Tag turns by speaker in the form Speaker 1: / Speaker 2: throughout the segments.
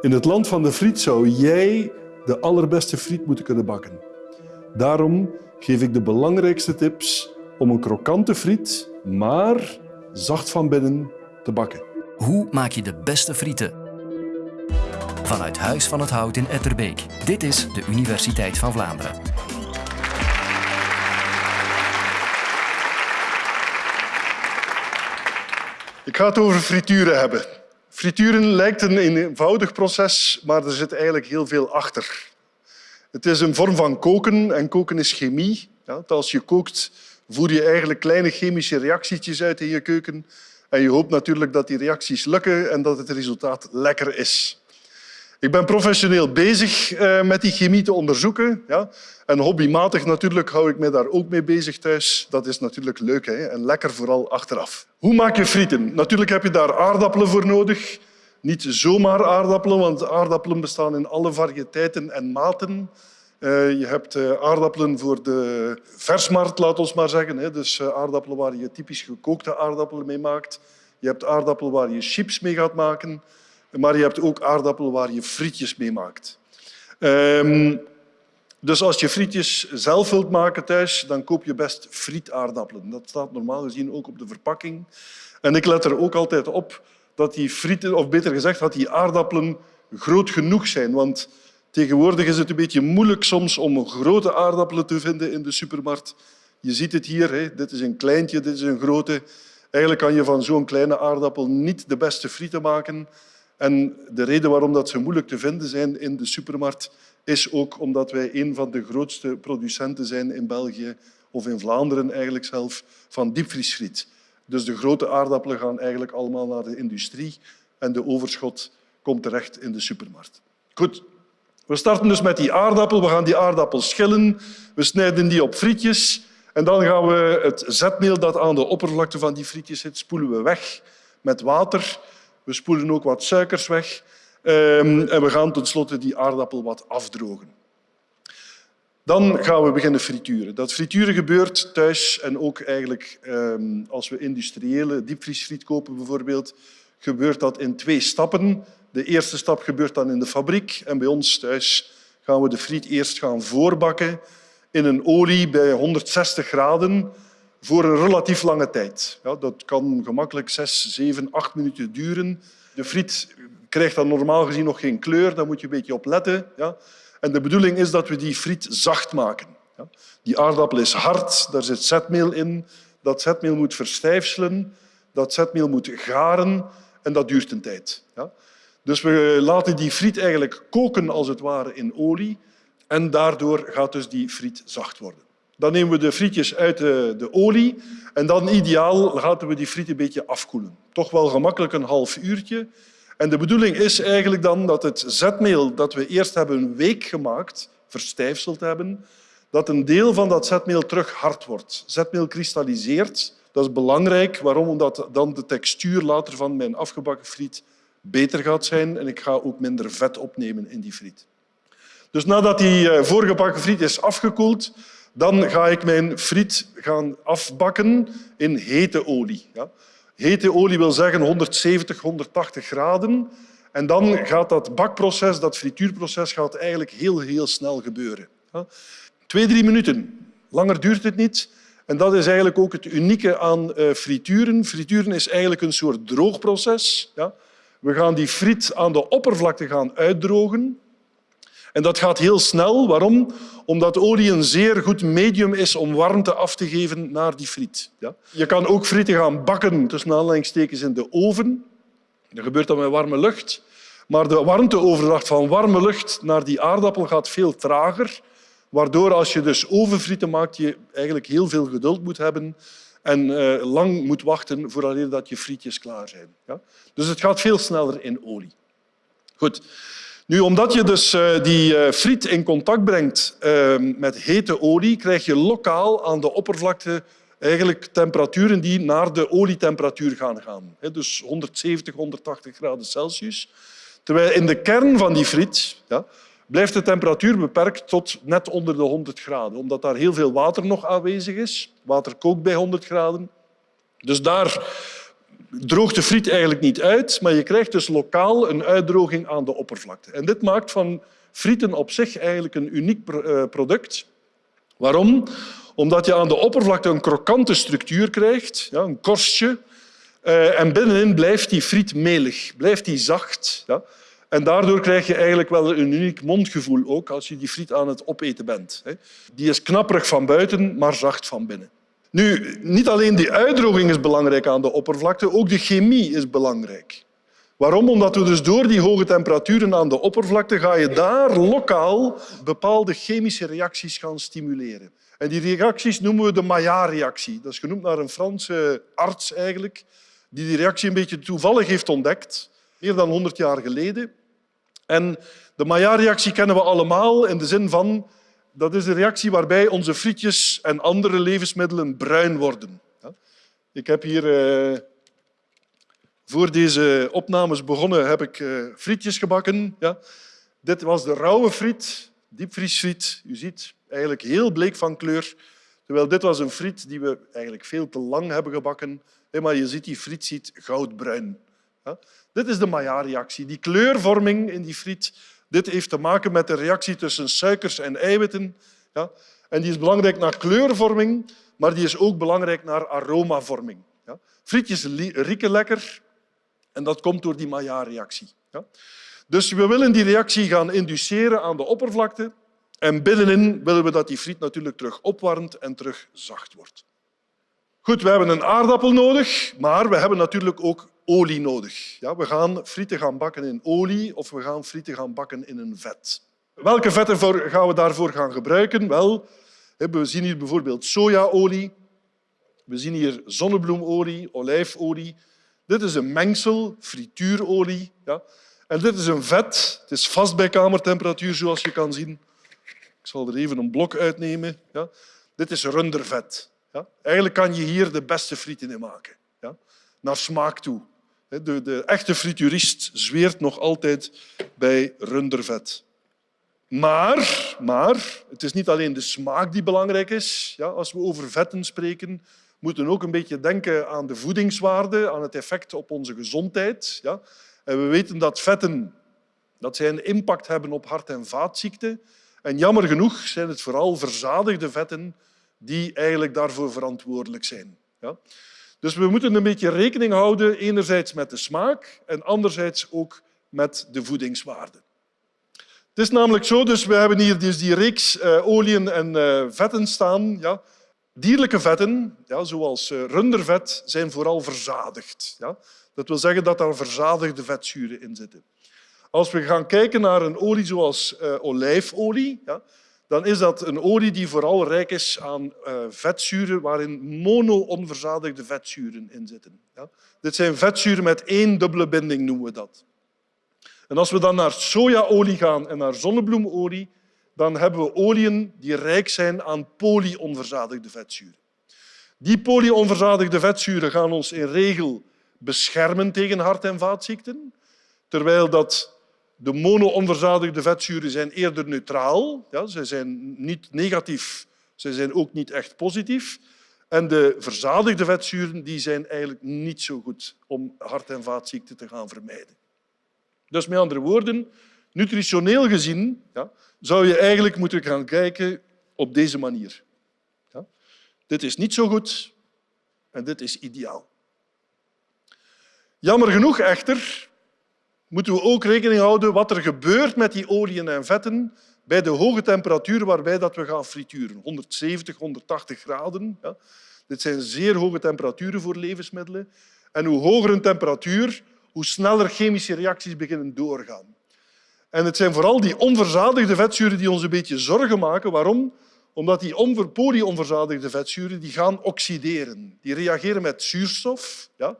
Speaker 1: In het land van de friet zou jij de allerbeste friet moeten kunnen bakken. Daarom geef ik de belangrijkste tips om een krokante friet, maar zacht van binnen, te bakken.
Speaker 2: Hoe maak je de beste frieten? Vanuit Huis van het Hout in Etterbeek. Dit is de Universiteit van Vlaanderen.
Speaker 1: Ik ga het over frituren hebben. Frituren lijkt een eenvoudig proces, maar er zit eigenlijk heel veel achter. Het is een vorm van koken en koken is chemie. Ja, als je kookt, voer je eigenlijk kleine chemische reacties uit in je keuken. En je hoopt natuurlijk dat die reacties lukken en dat het resultaat lekker is. Ik ben professioneel bezig eh, met die chemie te onderzoeken. Ja. En hobbymatig natuurlijk hou ik me daar ook mee bezig thuis. Dat is natuurlijk leuk hè? en lekker vooral achteraf. Hoe maak je frieten? Natuurlijk heb je daar aardappelen voor nodig. Niet zomaar aardappelen, want aardappelen bestaan in alle variëteiten en maten. Uh, je hebt uh, aardappelen voor de versmarkt, laat ons maar zeggen. Dus aardappelen waar je typisch gekookte aardappelen mee maakt. Je hebt aardappelen waar je chips mee gaat maken. Maar je hebt ook aardappelen waar je frietjes mee maakt. Um, dus als je frietjes zelf wilt maken thuis, dan koop je best frietaardappelen. Dat staat normaal gezien ook op de verpakking. En ik let er ook altijd op dat die frieten, of beter gezegd, dat die aardappelen groot genoeg zijn. Want tegenwoordig is het een beetje moeilijk soms om grote aardappelen te vinden in de supermarkt. Je ziet het hier, hè. dit is een kleintje, dit is een grote. Eigenlijk kan je van zo'n kleine aardappel niet de beste frieten maken. En de reden waarom dat ze moeilijk te vinden zijn in de supermarkt is ook omdat wij een van de grootste producenten zijn in België, of in Vlaanderen eigenlijk zelf, van diepvriesfriet. Dus de grote aardappelen gaan eigenlijk allemaal naar de industrie en de overschot komt terecht in de supermarkt. Goed, we starten dus met die aardappel. We gaan die aardappel schillen. We snijden die op frietjes. En dan gaan we het zetmeel dat aan de oppervlakte van die frietjes zit, spoelen we weg met water. We spoelen ook wat suikers weg. Um, en we gaan tenslotte die aardappel wat afdrogen. Dan gaan we beginnen frituren. Dat frituren gebeurt thuis en ook eigenlijk um, als we industriële diepvriesfriet kopen bijvoorbeeld, gebeurt dat in twee stappen. De eerste stap gebeurt dan in de fabriek en bij ons thuis gaan we de friet eerst gaan voorbakken in een olie bij 160 graden voor een relatief lange tijd. Ja, dat kan gemakkelijk zes, zeven, acht minuten duren. De friet krijgt dan normaal gezien nog geen kleur, daar moet je een beetje op letten. Ja. En de bedoeling is dat we die friet zacht maken. Ja. Die aardappel is hard, daar zit zetmeel in. Dat zetmeel moet verstijfselen, dat zetmeel moet garen en dat duurt een tijd. Ja. Dus we laten die friet eigenlijk koken als het ware in olie en daardoor gaat dus die friet zacht worden. Dan nemen we de frietjes uit de, de olie en dan ideaal laten we die friet een beetje afkoelen. Toch wel gemakkelijk een half uurtje. En de bedoeling is eigenlijk dan dat het zetmeel dat we eerst hebben week gemaakt, verstijfseld hebben, dat een deel van dat zetmeel terug hard wordt. Zetmeel kristalliseert. Dat is belangrijk. Waarom? Omdat dan de textuur later van mijn afgebakken friet beter gaat zijn en ik ga ook minder vet opnemen in die friet. Dus nadat die eh, voorgebakken friet is afgekoeld, dan ga ik mijn friet gaan afbakken in hete olie. Hete olie wil zeggen 170, 180 graden. En dan gaat dat bakproces, dat frituurproces, gaat eigenlijk heel, heel snel gebeuren. Twee, drie minuten. Langer duurt het niet. En dat is eigenlijk ook het unieke aan eh, frituren. Frituren is eigenlijk een soort droogproces. We gaan die friet aan de oppervlakte gaan uitdrogen. En dat gaat heel snel. Waarom? Omdat olie een zeer goed medium is om warmte af te geven naar die friet. Ja? Je kan ook frieten gaan bakken tussen aanleidingstekens in de oven. Dat gebeurt dan met warme lucht. Maar de warmteoverdracht van warme lucht naar die aardappel gaat veel trager. Waardoor als je dus ovenfrieten maakt, je eigenlijk heel veel geduld moet hebben en uh, lang moet wachten voordat je frietjes klaar zijn. Ja? Dus het gaat veel sneller in olie. Goed. Nu, omdat je dus uh, die uh, friet in contact brengt uh, met hete olie, krijg je lokaal aan de oppervlakte eigenlijk temperaturen die naar de olietemperatuur gaan gaan. Dus 170, 180 graden Celsius. Terwijl in de kern van die friet ja, blijft de temperatuur beperkt tot net onder de 100 graden, omdat daar heel veel water nog aanwezig is. Water kookt bij 100 graden. Dus daar droogt de friet eigenlijk niet uit, maar je krijgt dus lokaal een uitdroging aan de oppervlakte. En dit maakt van frieten op zich eigenlijk een uniek eh, product. Waarom? Omdat je aan de oppervlakte een krokante structuur krijgt, ja, een korstje, eh, en binnenin blijft die friet melig, blijft die zacht. Ja. En daardoor krijg je eigenlijk wel een uniek mondgevoel ook als je die friet aan het opeten bent. Die is knapperig van buiten, maar zacht van binnen. Nu, niet alleen die uitdroging is belangrijk aan de oppervlakte, ook de chemie is belangrijk. Waarom? Omdat we dus door die hoge temperaturen aan de oppervlakte ga je daar lokaal bepaalde chemische reacties gaan stimuleren. En die reacties noemen we de Maillard-reactie. Dat is genoemd naar een Franse arts eigenlijk, die die reactie een beetje toevallig heeft ontdekt, meer dan 100 jaar geleden. En de Maillard-reactie kennen we allemaal in de zin van dat is de reactie waarbij onze frietjes en andere levensmiddelen bruin worden. Ik heb hier eh, voor deze opnames begonnen heb ik eh, frietjes gebakken. Ja. Dit was de rauwe friet, diepvriesfriet. U ziet eigenlijk heel bleek van kleur. Terwijl dit was een friet die we eigenlijk veel te lang hebben gebakken. Maar je ziet, die friet ziet goudbruin. Ja. Dit is de Maillard-reactie. Die kleurvorming in die friet dit heeft te maken met de reactie tussen suikers en eiwitten. Ja. En die is belangrijk naar kleurvorming, maar die is ook belangrijk naar aromavorming. Ja. Frietjes rieken lekker en dat komt door die Maillard-reactie. Ja. Dus we willen die reactie gaan induceren aan de oppervlakte en binnenin willen we dat die friet natuurlijk terug opwarmt en terug zacht wordt. Goed, we hebben een aardappel nodig, maar we hebben natuurlijk ook olie nodig. Ja, we gaan frieten gaan bakken in olie of we gaan frieten gaan bakken in een vet. Welke vetten gaan we daarvoor gaan gebruiken? Wel, we zien hier bijvoorbeeld sojaolie, we zien hier zonnebloemolie, olijfolie. Dit is een mengsel, frituurolie. Ja. En dit is een vet. Het is vast bij kamertemperatuur, zoals je kan zien. Ik zal er even een blok uitnemen. Ja. Dit is rundervet. Ja. Eigenlijk kan je hier de beste frieten in maken. Naar smaak toe. De, de echte frituurist zweert nog altijd bij rundervet. Maar, maar het is niet alleen de smaak die belangrijk is. Ja, als we over vetten spreken, moeten we ook een beetje denken aan de voedingswaarde, aan het effect op onze gezondheid. Ja. En we weten dat vetten dat zij een impact hebben op hart- en vaatziekten. En jammer genoeg zijn het vooral verzadigde vetten die eigenlijk daarvoor verantwoordelijk zijn. Ja. Dus we moeten een beetje rekening houden, enerzijds met de smaak en anderzijds ook met de voedingswaarde. Het is namelijk zo, dus we hebben hier dus die reeks uh, oliën en uh, vetten staan. Ja. Dierlijke vetten, ja, zoals uh, rundervet, zijn vooral verzadigd. Ja. Dat wil zeggen dat er verzadigde vetzuren in zitten. Als we gaan kijken naar een olie zoals olijfolie, ja, dan is dat een olie die vooral rijk is aan uh, vetzuren waarin mono-onverzadigde vetzuren in zitten. Ja? Dit zijn vetzuren met één dubbele binding, noemen we dat. En als we dan naar sojaolie gaan en naar zonnebloemolie, dan hebben we oliën die rijk zijn aan polyonverzadigde vetzuren. Die polyonverzadigde vetzuren gaan ons in regel beschermen tegen hart- en vaatziekten, terwijl dat de mono-onverzadigde vetzuren zijn eerder neutraal. Ja, ze zijn niet negatief, ze zijn ook niet echt positief. En de verzadigde vetzuren die zijn eigenlijk niet zo goed om hart- en vaatziekten te gaan vermijden. Dus met andere woorden, nutritioneel gezien ja, zou je eigenlijk moeten gaan kijken op deze manier. Ja? Dit is niet zo goed en dit is ideaal. Jammer genoeg echter moeten we ook rekening houden wat er gebeurt met die oliën en vetten bij de hoge temperatuur waarbij dat we gaan frituren. 170, 180 graden. Ja. Dit zijn zeer hoge temperaturen voor levensmiddelen. En hoe hoger een temperatuur, hoe sneller chemische reacties beginnen doorgaan. En het zijn vooral die onverzadigde vetzuren die ons een beetje zorgen maken. Waarom? Omdat die polyonverzadigde vetzuren die gaan oxideren. Die reageren met zuurstof. Ja.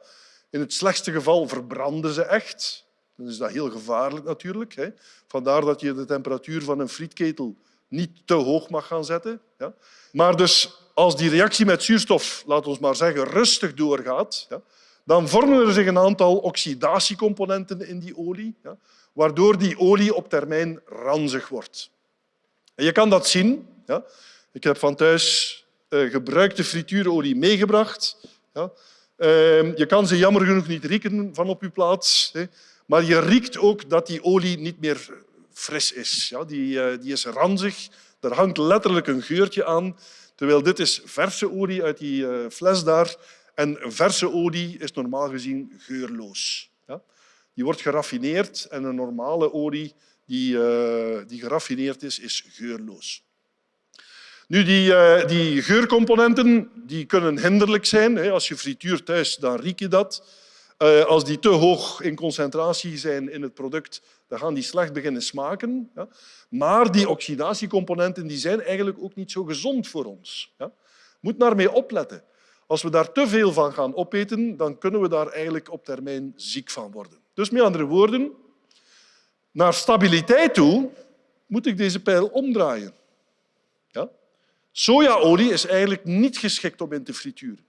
Speaker 1: In het slechtste geval verbranden ze echt. Dan is dat heel gevaarlijk natuurlijk. Hè. Vandaar dat je de temperatuur van een frietketel niet te hoog mag gaan zetten. Ja. Maar dus als die reactie met zuurstof, laten we maar zeggen, rustig doorgaat, ja, dan vormen er zich een aantal oxidatiecomponenten in die olie, ja, waardoor die olie op termijn ranzig wordt. En je kan dat zien. Ja. Ik heb van thuis uh, gebruikte frituurolie meegebracht. Ehm, je kan ze jammer genoeg niet rieken van op je plaats. Hè. Maar je riekt ook dat die olie niet meer fris is. Ja, die, eh, die is ranzig. Er hangt letterlijk een geurtje aan. Terwijl dit is verse olie uit die uh, fles daar. En verse olie is normaal gezien geurloos. Ja. Die wordt geraffineerd en een normale olie die, uh, die geraffineerd is, is geurloos. Nu, die, die geurcomponenten die kunnen hinderlijk zijn. Als je frituurt thuis, dan riek je dat. Uh, als die te hoog in concentratie zijn in het product, dan gaan die slecht beginnen smaken. Ja. Maar die oxidatiecomponenten die zijn eigenlijk ook niet zo gezond voor ons. Ja. Moet naar mee opletten. Als we daar te veel van gaan opeten, dan kunnen we daar eigenlijk op termijn ziek van worden. Dus met andere woorden, naar stabiliteit toe moet ik deze pijl omdraaien. Ja? Sojaolie is eigenlijk niet geschikt om in te frituren.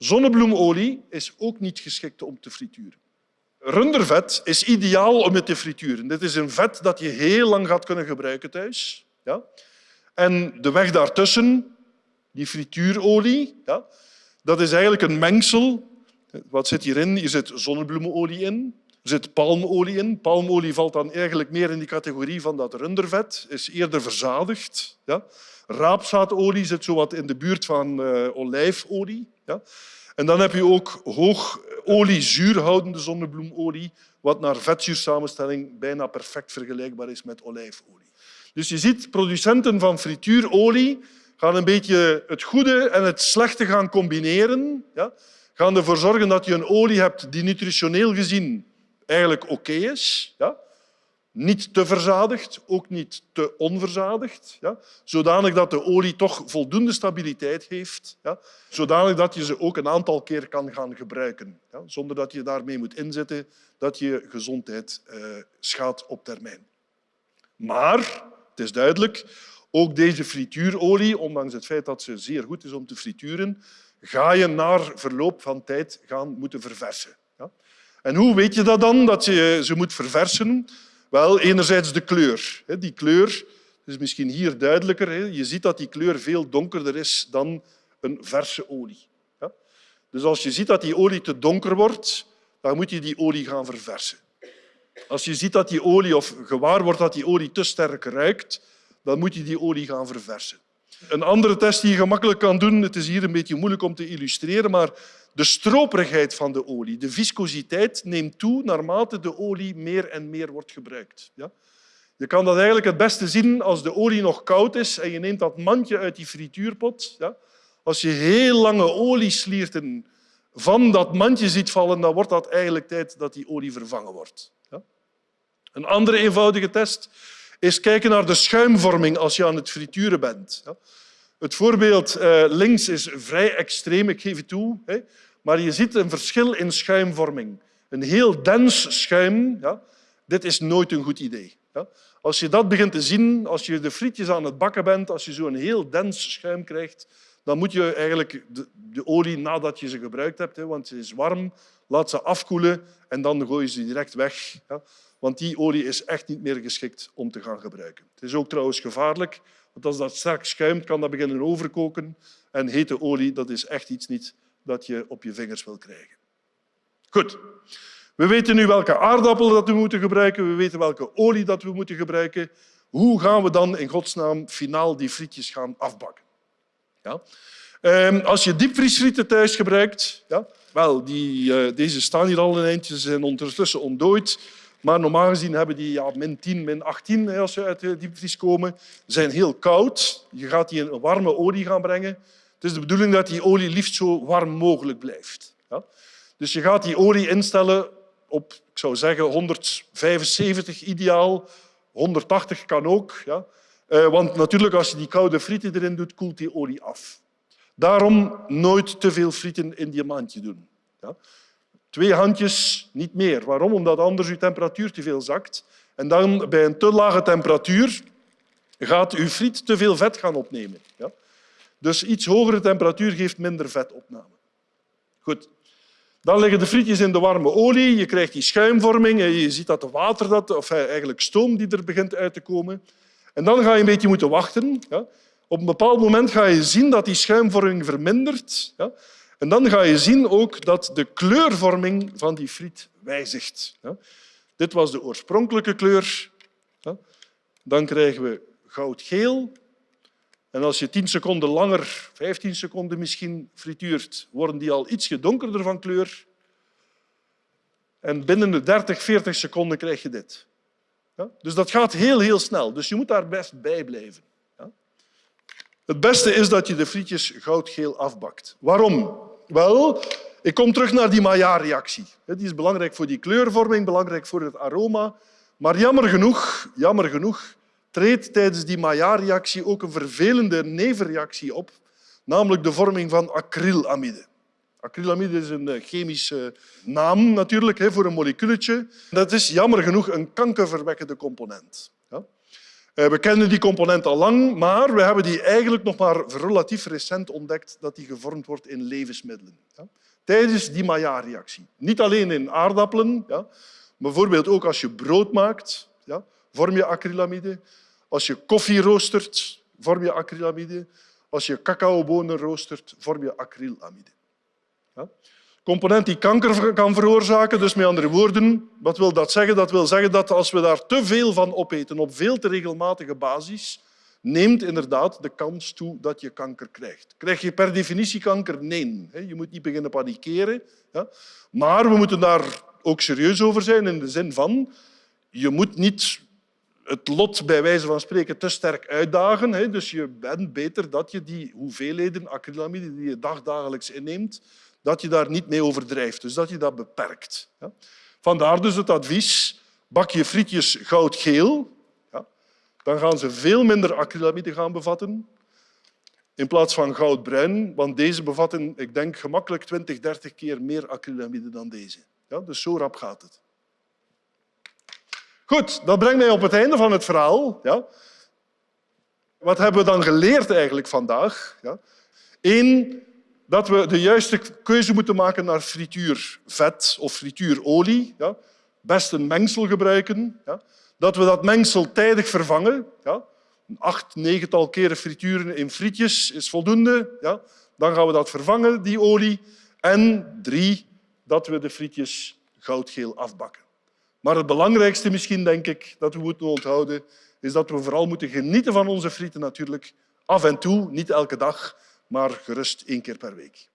Speaker 1: Zonnebloemolie is ook niet geschikt om te frituren. Rundervet is ideaal om het te frituren. Dit is een vet dat je heel lang gaat kunnen gebruiken thuis. Ja? En de weg daartussen, die frituurolie, dat is eigenlijk een mengsel. Wat zit hierin? Hier zit zonnebloemenolie in, er zit palmolie in. Palmolie valt dan eigenlijk meer in die categorie van dat rundervet, is eerder verzadigd. Ja. Raapzaadolie zit zo wat in de buurt van uh, olijfolie. En dan heb je ook hoog oliezuurhoudende zonnebloemolie, wat naar vetzuursamenstelling bijna perfect vergelijkbaar is met olijfolie. Dus je ziet, producenten van frituurolie gaan een beetje het goede en het slechte gaan combineren. Ja? Gaan ervoor zorgen dat je een olie hebt die nutritioneel gezien eigenlijk oké is. Ja? Niet te verzadigd, ook niet te onverzadigd. Ja? Zodanig dat de olie toch voldoende stabiliteit heeft. Ja? Zodanig dat je ze ook een aantal keer kan gaan gebruiken. Ja? Zonder dat je daarmee moet inzetten dat je gezondheid uh, schaadt op termijn. Maar, het is duidelijk, ook deze frituurolie, ondanks het feit dat ze zeer goed is om te frituren, ga je na verloop van tijd gaan moeten verversen. En hoe weet je dat dan, dat je ze moet verversen? Wel, enerzijds de kleur. Die kleur is misschien hier duidelijker. Je ziet dat die kleur veel donkerder is dan een verse olie. Dus als je ziet dat die olie te donker wordt, dan moet je die olie gaan verversen. Als je ziet dat die olie, of gewaar wordt dat die olie te sterk ruikt, dan moet je die olie gaan verversen. Een andere test die je gemakkelijk kan doen, het is hier een beetje moeilijk om te illustreren, maar de stroperigheid van de olie, de viscositeit, neemt toe naarmate de olie meer en meer wordt gebruikt. Ja? Je kan dat eigenlijk het beste zien als de olie nog koud is en je neemt dat mandje uit die frituurpot. Ja? Als je heel lange olieslierten van dat mandje ziet vallen, dan wordt dat eigenlijk tijd dat die olie vervangen wordt. Ja? Een andere eenvoudige test is kijken naar de schuimvorming als je aan het frituren bent. Het voorbeeld eh, links is vrij extreem, ik geef het toe. Maar je ziet een verschil in schuimvorming. Een heel dens schuim, ja, dit is nooit een goed idee. Als je dat begint te zien, als je de frietjes aan het bakken bent, als je zo'n heel dens schuim krijgt, dan moet je eigenlijk de, de, olie, nadat je ze gebruikt hebt, want ze is warm, laat ze afkoelen en dan gooi je ze direct weg want die olie is echt niet meer geschikt om te gaan gebruiken. Het is ook trouwens gevaarlijk, want als dat sterk schuimt, kan dat beginnen overkoken. En hete olie dat is echt iets niet dat je op je vingers wil krijgen. Goed. We weten nu welke aardappel dat we moeten gebruiken. We weten welke olie dat we moeten gebruiken. Hoe gaan we dan in godsnaam finaal die frietjes gaan afbakken? Ja? Ehm, als je diepvriesfrieten thuis gebruikt, ja, wel, die, uh, deze staan hier al een eindje, ze zijn ondertussen ontdooid. Maar normaal gezien hebben die ja, min 10, min 18 als ze uit de diepvries komen. Ze zijn heel koud. Je gaat die in een warme olie gaan brengen. Het is de bedoeling dat die olie liefst zo warm mogelijk blijft. Ja? Dus je gaat die olie instellen op, ik zou zeggen, 175 ideaal. 180 kan ook. Ja? Eh, want natuurlijk, als je die koude frieten erin doet, koelt die olie af. Daarom nooit te veel frieten in diamantje doen. Ja? Twee handjes, niet meer. Waarom? Omdat anders uw temperatuur te veel zakt. En dan bij een te lage temperatuur gaat uw friet te veel vet gaan opnemen. Ja? Dus iets hogere temperatuur geeft minder vetopname. Goed. Dan liggen de frietjes in de warme olie. Je krijgt die schuimvorming. Je ziet dat de water, dat, of eigenlijk stoom die er begint uit te komen. En dan ga je een beetje moeten wachten. Ja? Op een bepaald moment ga je zien dat die schuimvorming vermindert. Ja? En dan ga je zien ook dat de kleurvorming van die friet wijzigt. Dit was de oorspronkelijke kleur. Dan krijgen we goudgeel. En als je 10 seconden langer, 15 seconden misschien, frituurt, worden die al ietsje donkerder van kleur. En binnen de 30, 40 seconden krijg je dit. Dus dat gaat heel, heel snel. Dus je moet daar best bij blijven. Het beste is dat je de frietjes goudgeel afbakt. Waarom? Wel, ik kom terug naar die Maillard-reactie. Die is belangrijk voor die kleurvorming, belangrijk voor het aroma. Maar jammer genoeg, jammer genoeg treedt tijdens die Maillard-reactie ook een vervelende nevenreactie op, namelijk de vorming van acrylamide. Acrylamide is een eh, chemische naam natuurlijk voor een moleculetje. Dat is jammer genoeg een kankerverwekkende component. We kennen die component al lang, maar we hebben die eigenlijk nog maar relatief recent ontdekt dat die gevormd wordt in levensmiddelen. Tijdens die Maillard-reactie. Niet alleen in aardappelen, bijvoorbeeld ook als je brood maakt, vorm je acrylamide. Als je koffie roostert, vorm je acrylamide. Als je cacaobonen roostert, vorm je acrylamide. Component die kanker kan veroorzaken, dus met andere woorden, wat wil dat zeggen? Dat wil zeggen dat als we daar te veel van opeten op veel te regelmatige basis, neemt inderdaad de kans toe dat je kanker krijgt. Krijg je per definitie kanker? Nee. Je moet niet beginnen panikeren. Maar we moeten daar ook serieus over zijn in de zin van je moet niet het lot bij wijze van spreken te sterk uitdagen. Dus je bent beter dat je die hoeveelheden acrylamide die je dagdagelijks inneemt, dat je daar niet mee overdrijft. Dus dat je dat beperkt. Vandaar dus het advies, bak je frietjes goudgeel, dan gaan ze veel minder acrylamide gaan bevatten in plaats van goudbruin, want deze bevatten, ik denk, gemakkelijk 20, 30 keer meer acrylamide dan deze. Ja, dus zo rap gaat het. Goed, dat brengt mij op het einde van het verhaal. Ja. Wat hebben we dan geleerd eigenlijk vandaag? Ja. Eén, dat we de juiste keuze moeten maken naar frituurvet of frituurolie. Ja. Best een mengsel gebruiken. Ja. Dat we dat mengsel tijdig vervangen. Ja. Acht, negental keren frituren in frietjes is voldoende. Ja. Dan gaan we dat vervangen, die olie. En drie, dat we de frietjes goudgeel afbakken. Maar het belangrijkste misschien, denk ik, dat we moeten onthouden, is dat we vooral moeten genieten van onze frieten natuurlijk. Af en toe, niet elke dag, maar gerust één keer per week.